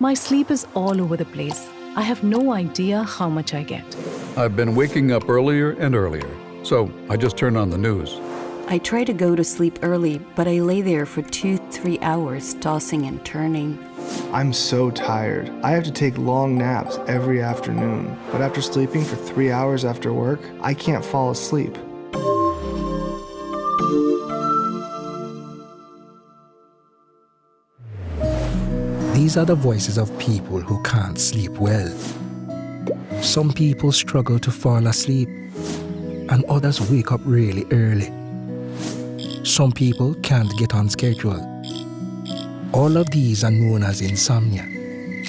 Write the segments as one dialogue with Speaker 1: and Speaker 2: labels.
Speaker 1: My sleep is all over the place. I have no idea how much I get.
Speaker 2: I've been waking up earlier and earlier, so I just turn on the news.
Speaker 3: I try to go to sleep early, but I lay there for two, three hours, tossing and turning.
Speaker 4: I'm so tired. I have to take long naps every afternoon, but after sleeping for three hours after work, I can't fall asleep.
Speaker 5: These are the voices of people who can't sleep well. Some people struggle to fall asleep, and others wake up really early. Some people can't get on schedule. All of these are known as insomnia.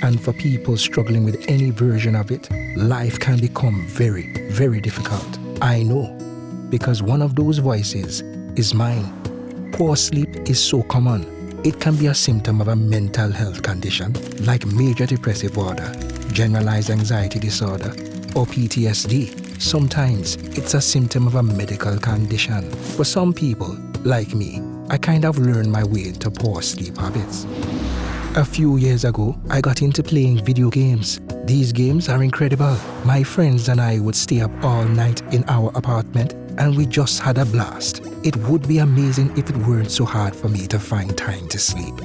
Speaker 5: And for people struggling with any version of it, life can become very, very difficult. I know, because one of those voices is mine. Poor sleep is so common it can be a symptom of a mental health condition like major depressive disorder, generalized anxiety disorder, or PTSD. Sometimes it's a symptom of a medical condition. For some people, like me, I kind of learned my way to poor sleep habits. A few years ago, I got into playing video games. These games are incredible. My friends and I would stay up all night in our apartment and we just had a blast. It would be amazing if it weren't so hard for me to find time to sleep.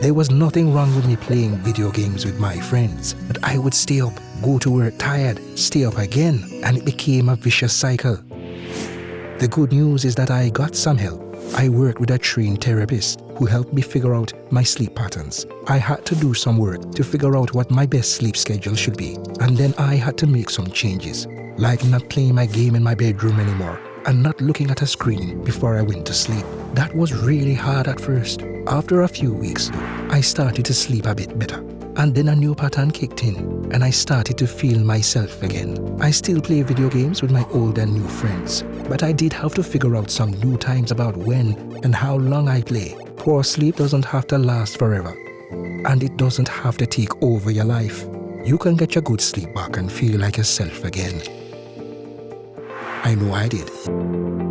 Speaker 5: There was nothing wrong with me playing video games with my friends, but I would stay up, go to work tired, stay up again, and it became a vicious cycle. The good news is that I got some help. I worked with a trained therapist who helped me figure out my sleep patterns. I had to do some work to figure out what my best sleep schedule should be, and then I had to make some changes, like not playing my game in my bedroom anymore and not looking at a screen before I went to sleep. That was really hard at first. After a few weeks, I started to sleep a bit better. And then a new pattern kicked in, and I started to feel myself again. I still play video games with my old and new friends, but I did have to figure out some new times about when and how long I play. Poor sleep doesn't have to last forever, and it doesn't have to take over your life. You can get your good sleep back and feel like yourself again. I know I did.